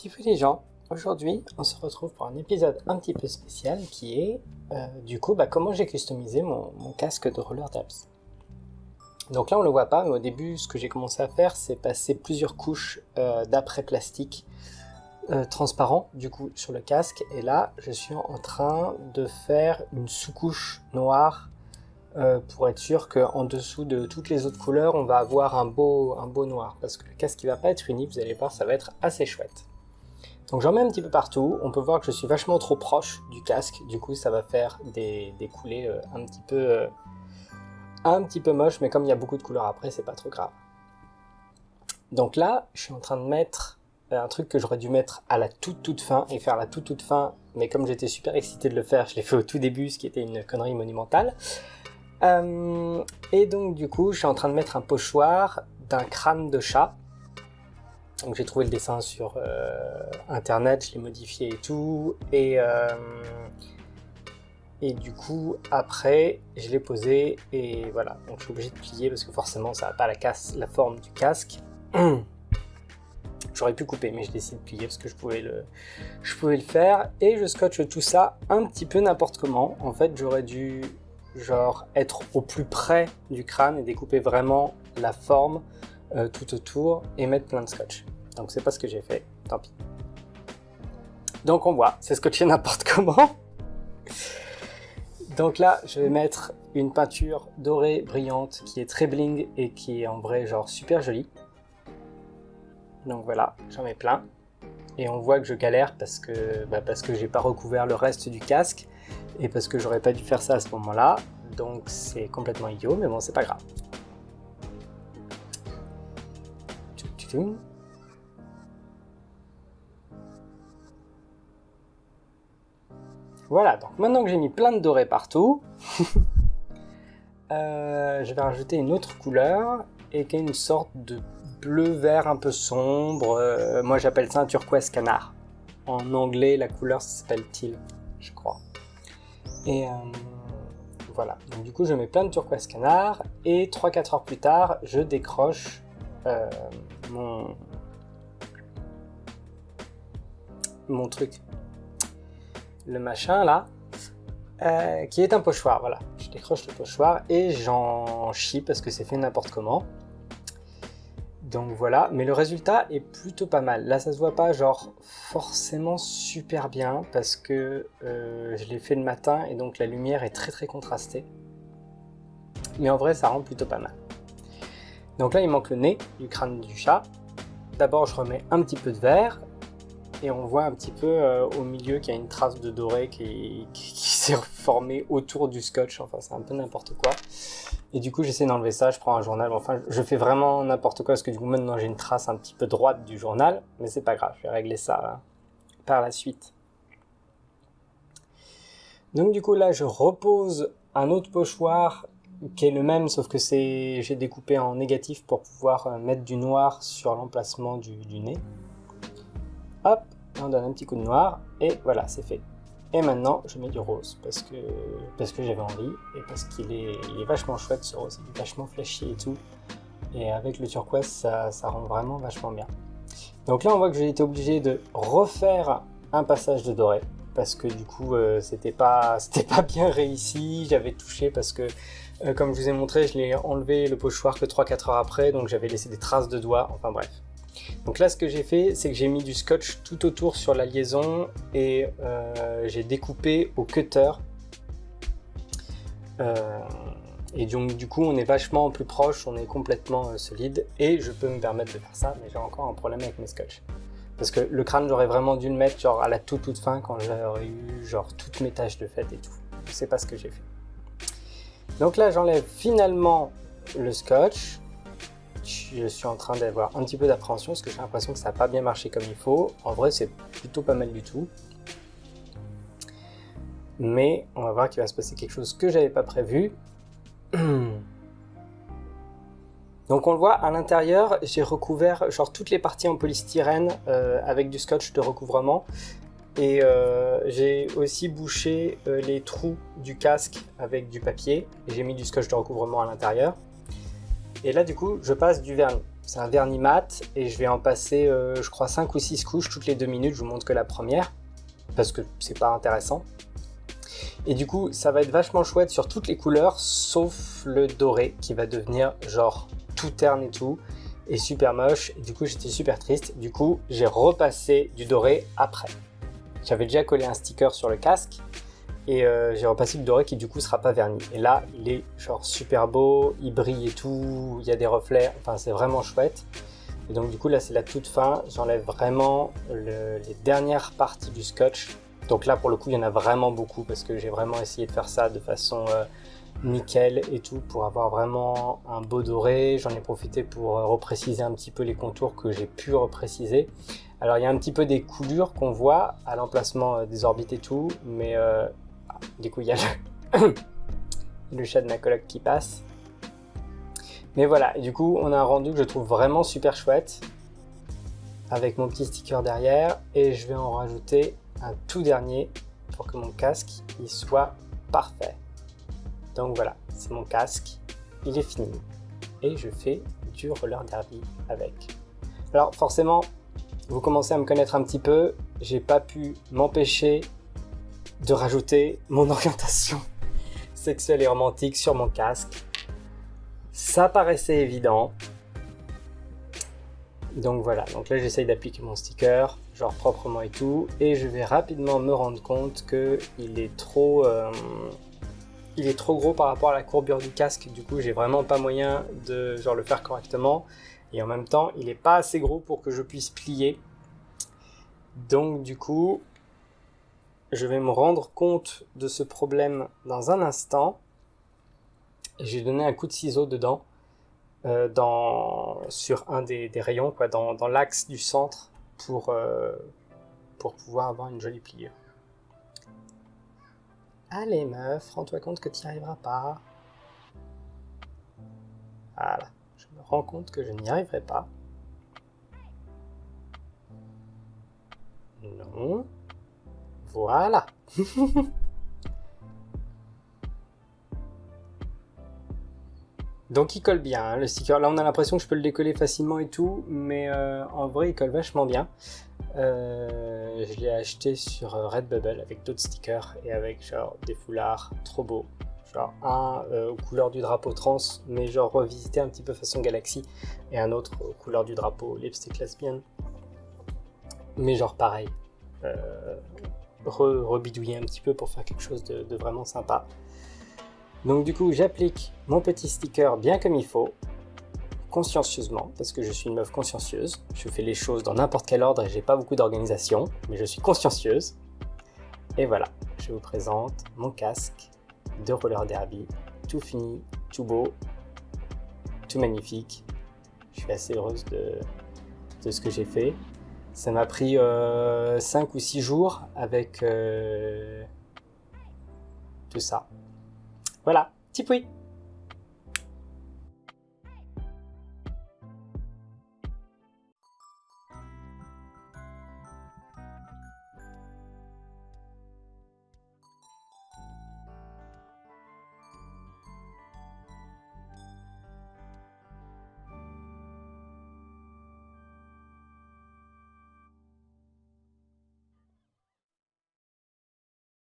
Petit les gens, aujourd'hui on se retrouve pour un épisode un petit peu spécial qui est euh, du coup bah, comment j'ai customisé mon, casque de roller dabs. Donc là on le voit pas mais au début ce que j'ai commencé à faire c'est passer plusieurs couches euh, d'après plastique euh, transparent du coup sur le casque et là je suis en train de faire une sous-couche noire pour être sûr qu'en dessous de toutes les autres couleurs on va avoir un beau, un beau noir parce que le casque il va pas être uni, vous allez voir ça va être assez chouette. Donc j'en mets un petit peu partout, on peut voir que je suis vachement trop proche du casque, du coup ça va faire des, coulées euh, un petit peu euh, un petit peu mais comme il y a beaucoup de couleurs après, c'est pas trop grave. Donc là, je suis en train de mettre euh, un truc que j'aurais dû mettre à la toute toute fin et faire la toute toute fin, mais comme j'étais super excité de le faire, je l'ai fait au tout début, ce qui était une connerie monumentale. et donc du coup, je suis en train de mettre un pochoir d'un crâne de chat, donc j'ai trouvé le dessin sur euh, internet, je l'ai modifié et tout, et, euh, et du coup après je l'ai posé et voilà, donc je suis obligé de plier parce que forcément ça n'a pas la, la forme du casque. J'aurais pu couper mais je décide de plier parce que je pouvais, le, je pouvais le faire et je scotche tout ça un petit peu n'importe comment. En fait j'aurais dû genre être au plus près du crâne et découper vraiment la forme euh, tout autour et mettre plein de scotch. Donc c'est pas ce que j'ai fait, tant pis. Donc on voit, c'est scotché n'importe comment. Donc là, je vais mettre une peinture dorée brillante qui est très bling et qui est en vrai genre super jolie. Donc voilà, j'en mets plein. Et on voit que je galère parce que, bah parce que j'ai pas recouvert le reste du casque et parce que j'aurais pas dû faire ça à ce moment-là. Donc c'est complètement idiot, mais bon, c'est pas grave. Voilà, donc maintenant que j'ai mis plein de dorés partout, euh, je vais rajouter une autre couleur et qui est une sorte de bleu-vert un peu sombre. Euh, moi j'appelle ça un turquoise canard. En anglais, la couleur s'appelle teal, je crois. Et euh, voilà, donc du coup je mets plein de turquoise canard et 3-4 heures plus tard, je décroche mon, truc, le machin là, euh, qui est un pochoir, voilà. Je décroche le pochoir et j'en chie parce que c'est fait n'importe comment. Donc voilà, mais le résultat est plutôt pas mal. Là, ça se voit pas genre forcément super bien parce que euh, je l'ai fait le matin et donc la lumière est très très contrastée. Mais en vrai, ça rend plutôt pas mal. Donc là, il manque le nez du crâne du chat. D'abord, je remets un petit peu de vert. Et on voit un petit peu euh, au milieu qu'il y a une trace de doré qui, s'est formée autour du scotch. Enfin, c'est un peu n'importe quoi. Et du coup, j'essaie d'enlever ça. Je prends un journal. Enfin, je fais vraiment n'importe quoi parce que du coup, maintenant, j'ai une trace un petit peu droite du journal. Mais c'est pas grave. Je vais régler ça hein, par la suite. Donc du coup, là, je repose un autre pochoir qui est le même, sauf que c'est j'ai découpé en négatif pour pouvoir euh, mettre du noir sur l'emplacement du, nez. Hop, on donne un petit coup de noir, et voilà, c'est fait. Et maintenant, je mets du rose, parce que, parce que j'avais envie, et parce qu'il est, est vachement chouette ce rose, il est vachement flashy et tout. Et avec le turquoise, ça, ça rend vraiment vachement bien. Donc là, on voit que j'ai été obligé de refaire un passage de doré, parce que du coup, euh, c'était pas, pas bien réussi, j'avais touché parce que euh, comme je vous ai montré, je l'ai enlevé le pochoir que 3-4 heures après, donc j'avais laissé des traces de doigts, enfin bref. Donc là, ce que j'ai fait, c'est que j'ai mis du scotch tout autour sur la liaison et euh, j'ai découpé au cutter. Euh, et donc du coup, on est vachement plus proche, on est complètement solide et je peux me permettre de faire ça, mais j'ai encore un problème avec mes scotch. Parce que le crâne, j'aurais vraiment dû le mettre genre à la toute toute fin quand j'aurais eu genre toutes mes taches de fête et tout. Sais pas ce que j'ai fait. Donc là, j'enlève finalement le scotch. Je suis en train d'avoir un petit peu d'appréhension parce que j'ai l'impression que ça n'a pas bien marché comme il faut. En vrai, c'est plutôt pas mal du tout. Mais on va voir qu'il va se passer quelque chose que j'avais pas prévu. Donc on le voit, à l'intérieur, j'ai recouvert genre toutes les parties en polystyrène euh, avec du scotch de recouvrement. Et euh, j'ai aussi bouché euh, les trous du casque avec du papier. J'ai mis du scotch de recouvrement à l'intérieur. Et là, du coup, je passe du vernis. c'est un vernis mat et je vais en passer, euh, je crois, 5 ou 6 couches toutes les 2 minutes. Je vous montre que la première parce que c'est pas intéressant. Et du coup, ça va être vachement chouette sur toutes les couleurs sauf le doré qui va devenir genre tout terne et tout et super moche. Et du coup, j'étais super triste. Du coup, j'ai repassé du doré après. J'avais déjà collé un sticker sur le casque et euh, j'ai repassé du doré qui du coup sera pas verni. Et là, il est genre super beau, il brille et tout, il y a des reflets, enfin c'est vraiment chouette. Et donc du coup là c'est la toute fin, j'enlève vraiment les dernières parties du scotch. Donc là pour le coup il y en a vraiment beaucoup parce que j'ai vraiment essayé de faire ça de façon euh, nickel et tout pour avoir vraiment un beau doré. J'en ai profité pour euh, repréciser un petit peu les contours que j'ai pu repréciser. Alors il y a un petit peu des coulures qu'on voit à l'emplacement des orbites et tout, mais du coup, il y a le... chat de ma coloc qui passe. Mais voilà, du coup, on a un rendu que je trouve vraiment super chouette. Avec mon petit sticker derrière. Et je vais en rajouter un tout dernier pour que mon casque il soit parfait. Donc voilà, c'est mon casque. Il est fini. Et je fais du roller derby avec. Alors forcément, vous commencez à me connaître un petit peu. J'ai pas pu m'empêcher de rajouter mon orientation sexuelle et romantique sur mon casque. Ça paraissait évident. Donc voilà, donc là j'essaye d'appliquer mon sticker, genre proprement et tout, et je vais rapidement me rendre compte que il est trop, euh, il est trop gros par rapport à la courbure du casque. Du coup, j'ai vraiment pas moyen de le faire correctement, et en même temps, il est pas assez gros pour que je puisse plier. Donc du coup, je vais me rendre compte de ce problème dans un instant. J'ai donné un coup de ciseau dedans, euh, dans, sur un des, rayons, quoi, dans, l'axe du centre, pour, euh, pour pouvoir avoir une jolie pliure. Allez meuf, rends-toi compte que tu n'y arriveras pas. Voilà, je me rends compte que je n'y arriverai pas. Non. Voilà. Donc il colle bien, hein, le sticker. Là on a l'impression que je peux le décoller facilement et tout, mais euh, en vrai il colle vachement bien. Euh, je l'ai acheté sur euh, Redbubble avec d'autres stickers et avec genre des foulards trop beaux. Genre un aux couleurs du drapeau trans, mais genre revisité un petit peu façon galaxie, et un autre aux couleurs du drapeau lipstick lesbian. Mais genre pareil, rebidouiller un petit peu pour faire quelque chose de, vraiment sympa. Donc du coup, j'applique mon petit sticker bien comme il faut, consciencieusement, parce que je suis une meuf consciencieuse. Je fais les choses dans n'importe quel ordre et j'ai pas beaucoup d'organisation, mais je suis consciencieuse. Et voilà, je vous présente mon casque de roller derby, tout fini, tout beau, tout magnifique. Je suis assez heureuse de, de ce que j'ai fait. Ça m'a pris 5 euh, ou 6 jours avec euh, tout ça. Voilà, petit